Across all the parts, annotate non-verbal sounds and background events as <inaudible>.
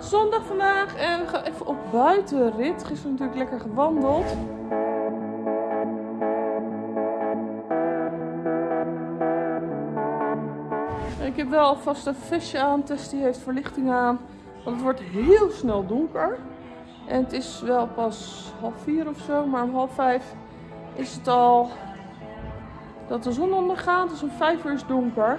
Zondag vandaag en we gaan even op buitenrit. Gisteren natuurlijk lekker gewandeld. Ik heb wel alvast een visje aan. Tess die heeft verlichting aan. Want het wordt heel snel donker. En het is wel pas half vier of zo. Maar om half vijf is het al dat de zon ondergaat. Dus om vijf uur is donker.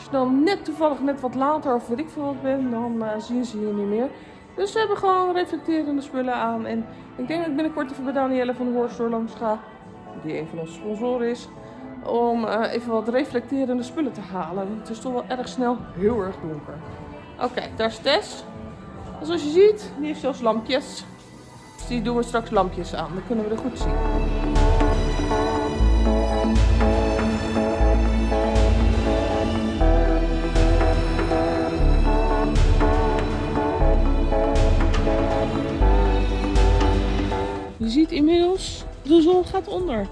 Als je dan net toevallig net wat later of weet ik veel wat bent, dan eh, zien ze je niet meer. Dus we hebben gewoon reflecterende spullen aan. En ik denk dat ik binnenkort even bij Danielle van de Hoorstore langs ga. Die een van onze sponsoren is. Om eh, even wat reflecterende spullen te halen. Het is toch wel erg snel heel erg donker. Oké, daar is Tess. En zoals je ziet, die heeft zelfs lampjes. Dus die doen we straks lampjes aan. Dan kunnen we er goed zien. Je ziet inmiddels, de zon gaat onder.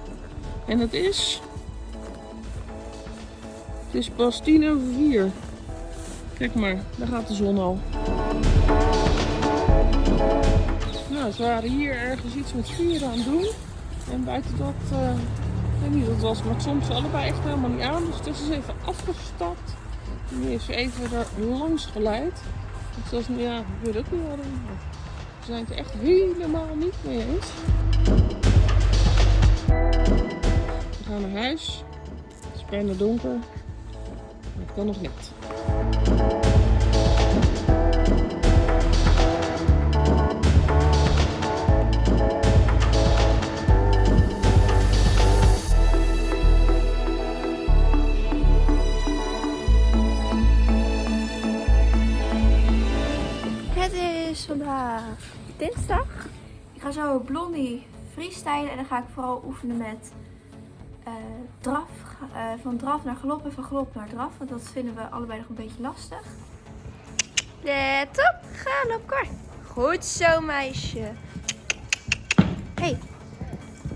En het is... Het is pas tien over vier. Kijk maar, daar gaat de zon al. Nou, ze waren hier ergens iets met vuren aan het doen. En buiten dat, eh, ik weet niet wat het was, maar soms allebei echt helemaal niet aan. Dus het is dus even afgestapt. Nu is even er langs geleid. Dus dat is, ja, ik weet ook niet waarom. Zijn het echt helemaal niet mee eens. We gaan naar huis. Het is bijna donker. Maar het kan nog niet. Ga zo Blondie freestylen en dan ga ik vooral oefenen met eh, draf. eh, van draf naar galop en van galop naar draf. Want dat vinden we allebei nog een beetje lastig. Let op, galop, kor. Goed zo, meisje. Hey.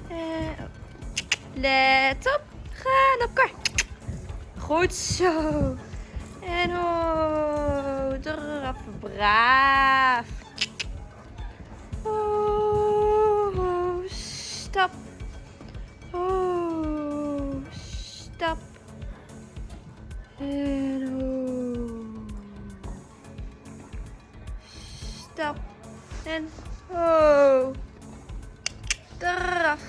Eh, let op, galop, kor. Goed zo. En oh, draf, braaf. Stap. Oh, stap. En oh. Stap. En oh. Draf.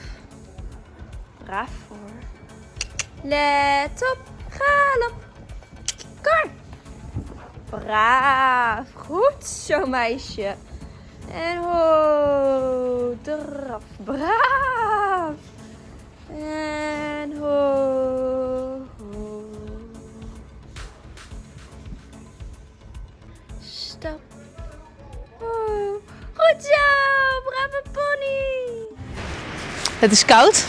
Braaf voor. Let op, galop. Kar. Braaf. Goed zo, meisje. En ho. Draf. Braaf. En ho. ho. Stap. Ho. Goed zo. Brave pony. Het is koud.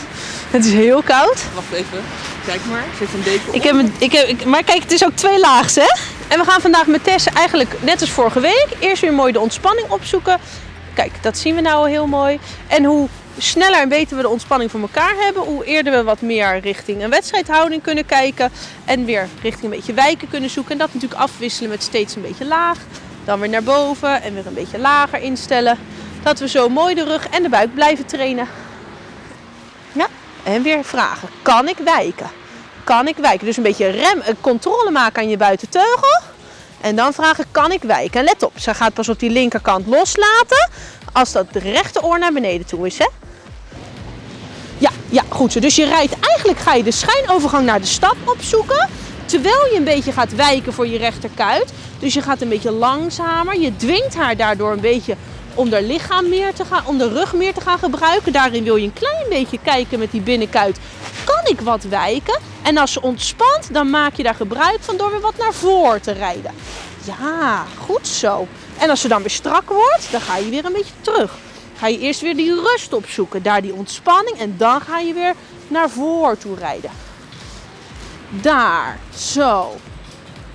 Het is heel koud. Wacht even. Kijk maar. Zit een deken op. Ik heb, een- ik heb, ik- maar kijk, het is ook twee laags, hè? En we gaan vandaag met Tess eigenlijk net als vorige week eerst weer mooi de ontspanning opzoeken. Kijk, dat zien we nou al heel mooi. En hoe sneller en beter we de ontspanning voor elkaar hebben, hoe eerder we wat meer richting een wedstrijdhouding kunnen kijken. En weer richting een beetje wijken kunnen zoeken. En dat natuurlijk afwisselen met steeds een beetje laag. Dan weer naar boven en weer een beetje lager instellen. Dat we zo mooi de rug en de buik blijven trainen. Ja, en weer vragen. Kan ik wijken? Kan ik wijken? Dus een beetje rem, een controle maken aan je buitenteugel. En dan vragen, kan ik wijken? En let op, ze gaat pas op die linkerkant loslaten als dat rechteroor naar beneden toe is. Hè? Ja, ja, goed zo. Dus je rijdt, eigenlijk ga je de schijnovergang naar de stap opzoeken. Terwijl je een beetje gaat wijken voor je rechterkuit. Dus je gaat een beetje langzamer. Je dwingt haar daardoor een beetje om haar lichaam meer te gaan, om de rug meer te gaan gebruiken. Daarin wil je een klein beetje kijken met die binnenkuit. Kan ik wat wijken? En als ze ontspant, dan maak je daar gebruik van door weer wat naar voren te rijden. Ja, goed zo. En als ze dan weer strak wordt, dan ga je weer een beetje terug. Ga je eerst weer die rust opzoeken, daar die ontspanning. En dan ga je weer naar voren toe rijden. Daar, zo.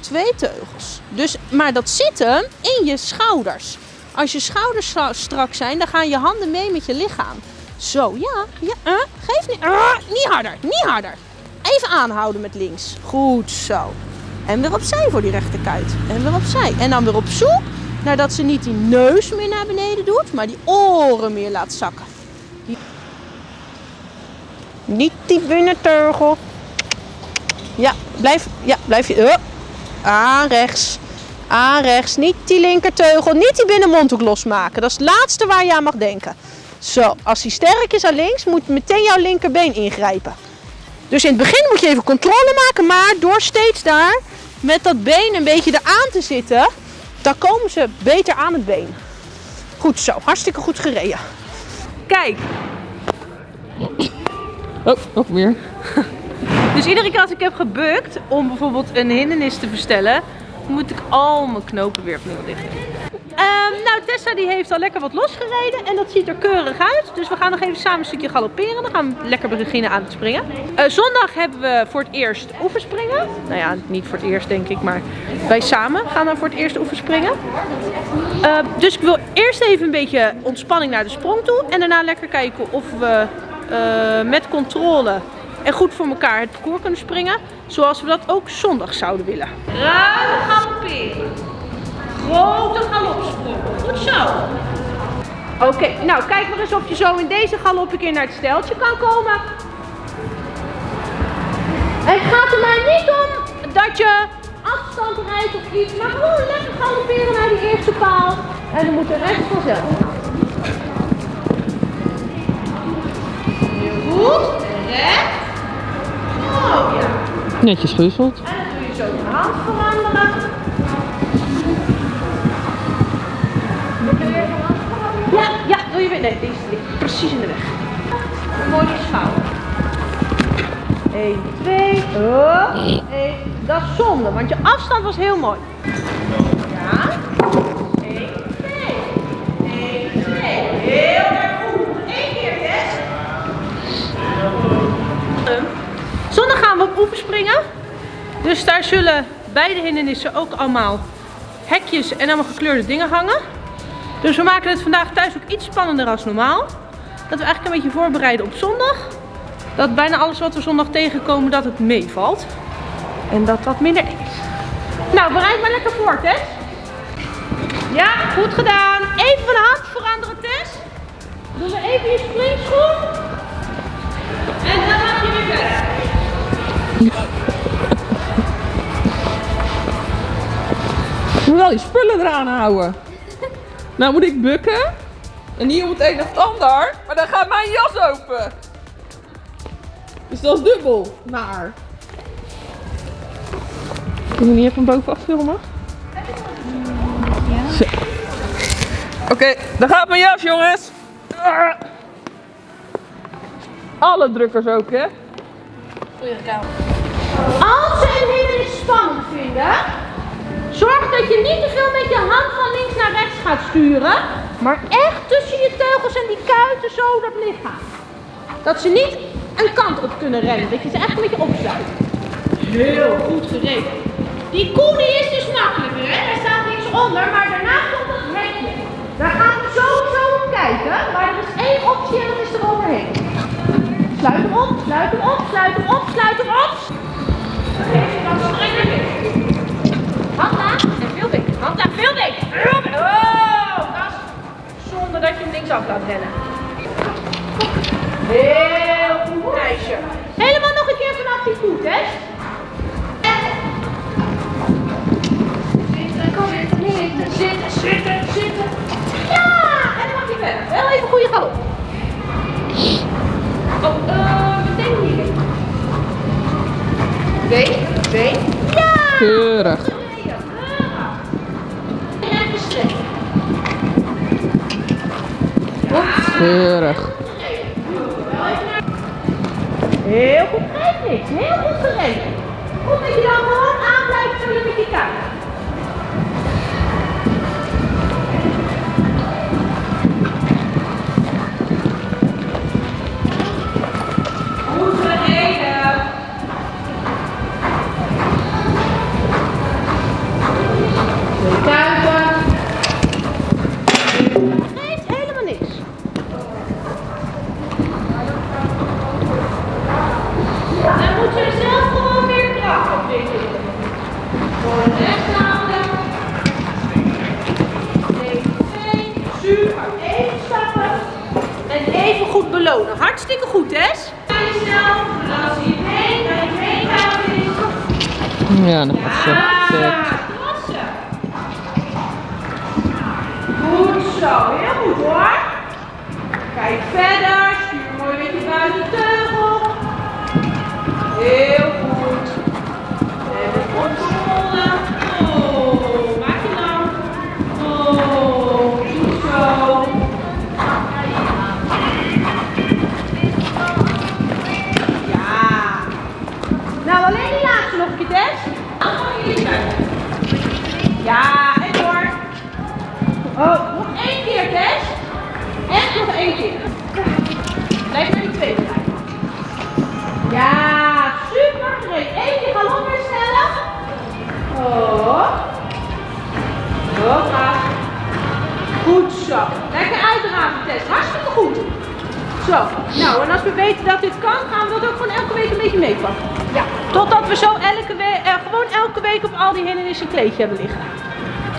Twee teugels. Dus, maar dat zit hem in je schouders. Als je schouders stra- strak zijn, dan gaan je handen mee met je lichaam. Zo, ja, ja, eh, geef niet, eh, niet harder, niet harder. Even aanhouden met links. Goed zo. En weer opzij voor die rechterkuit. En weer opzij. En dan weer op zoek nadat ze niet die neus meer naar beneden doet, maar die oren meer laat zakken. Niet die binnenteugel. Ja, blijf, ja, blijf je. Uh, aan rechts. Aan rechts. Niet die linkerteugel. Niet die binnenmondhoek losmaken. Dat is het laatste waar je aan mag denken. Zo, als hij sterk is aan links, moet meteen jouw linkerbeen ingrijpen. Dus in het begin moet je even controle maken, maar door steeds daar met dat been een beetje eraan te zitten, dan komen ze beter aan het been. Goed zo, hartstikke goed gereden. Kijk, Oh, nog meer. <laughs> dus iedere keer als ik heb gebukt om bijvoorbeeld een hindernis te bestellen, moet ik al mijn knopen weer opnieuw dichten. Ehm, nou, Tessa die heeft al lekker wat losgereden en dat ziet er keurig uit. Dus we gaan nog even samen een stukje galopperen. Dan gaan we lekker beginnen aan het springen. Eh, zondag hebben we voor het eerst oefenspringen. Nou ja, niet voor het eerst denk ik, maar wij samen gaan dan voor het eerst oefenspringen. Uh, dus ik wil eerst even een beetje ontspanning naar de sprong toe. En daarna lekker kijken of we uh, met controle en goed voor elkaar het parcours kunnen springen. Zoals we dat ook zondag zouden willen. Ruim galopperen. Grote galopsprong. Goed zo. Oké, okay, nou kijk maar eens of je zo in deze galop een keer naar het steltje kan komen. Het gaat er maar niet om dat je afstand rijdt of iets, maar gewoon lekker galopperen naar die eerste paal. En dan moet de rest vanzelf. Goed. Recht. Netjes gewisseld. En dan doe je zo de hand veranderen. Ja, ja, doe je weer. Nee, deze ligt precies in de weg. Mooie schouder. 1, 2, oh, 1. Dat is zonde, want je afstand was heel mooi. Ja. 1, 2. 1, 2. Heel erg goed. Eén keer, yes. Zondag gaan we op oefenspringen. Zullen beide hindernissen ook allemaal hekjes en allemaal gekleurde dingen hangen. Dus we maken het vandaag thuis ook iets spannender als normaal. Dat we eigenlijk een beetje voorbereiden op zondag. Dat bijna alles wat we zondag tegenkomen, dat het meevalt. En dat dat minder is. Nou, bereid maar lekker voor, Tess. Ja, goed gedaan. Even van de hand veranderen, Tess. Doen we even je springschoen. En dan mag je weer. Moet wel je spullen eraan houden. Nou moet ik bukken. En op het een of ander. Maar dan gaat mijn jas open. Dus dat is dubbel naar. Kunnen we niet even bovenaf filmen? Ja. Oké, daar gaat mijn jas jongens. Alle drukkers ook hè. Als ze een hindernis spannend vinden, zorg dat je niet te veel met je hand van links naar rechts gaat sturen, maar echt tussen je teugels en die kuiten zo dat lichaam. Dat ze niet een kant op kunnen rennen, dat je ze echt een beetje opsluit. Heel goed gereden. Die koe die is dus makkelijker, hè? Daar staat niks onder, maar daarna komt dat hekje. Daar gaan we sowieso op kijken, maar er is één optie en dat is er overheen. Sluit hem op, sluit hem op, sluit hem op, sluit hem op. Dan streng naar Oh, zonder dat je hem linksaf laat rennen. Heel goed, meisje. Helemaal nog een keer vanaf die voet, hè? Zitten, kom zitten, zitten, zitten, zitten. Ja, en dan mag je verder. Wel even goede galop. Oh, uh, meteen hier. Been, been. Ja! Keurig. Even strekken. Keurig. Heel goed, geeft niks. Heel goed gereden. Goed dat je dan En even goed belonen. Hartstikke goed, gaat. Ja, dat gaat zo. Ah, klasse. Goed zo, heel goed hoor. Kijk verder, Ja, en door. Oh, nog één keer, Tess. Echt nog één keer. Blijf bij die tweede lijn. Ja, super. Eén keer galop herstellen. Oh. Hoppa. Goed zo. Lekker uitdraven, Tess. Hartstikke goed. Zo, nou en als we weten dat dit kan, gaan we dat ook gewoon elke week een beetje meepakken. Ja. Totdat we zo elke week, eh, gewoon elke week op al die hindernissen een kleedje hebben liggen.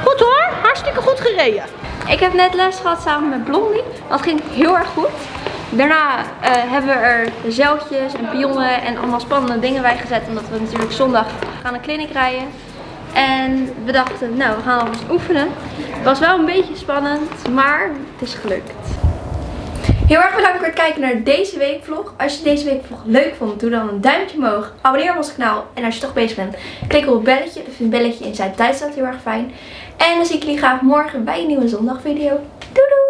Goed hoor, hartstikke goed gereden. Ik heb net les gehad samen met Blondie. Dat ging heel erg goed. Daarna eh, hebben we er zeiltjes en pionnen en allemaal spannende dingen bij gezet. Omdat we natuurlijk zondag gaan een clinic rijden. En we dachten, nou we gaan alvast oefenen. Het was wel een beetje spannend, maar het is gelukt. Heel erg bedankt voor het kijken naar deze weekvlog. Als je deze weekvlog leuk vond, doe dan een duimpje omhoog. Abonneer op ons kanaal. En als je toch bezig bent, klik op het belletje. Ik vind het belletje in Zuid-Duitsland heel erg fijn. En dan zie ik jullie graag morgen bij een nieuwe zondagvideo. Doei doei!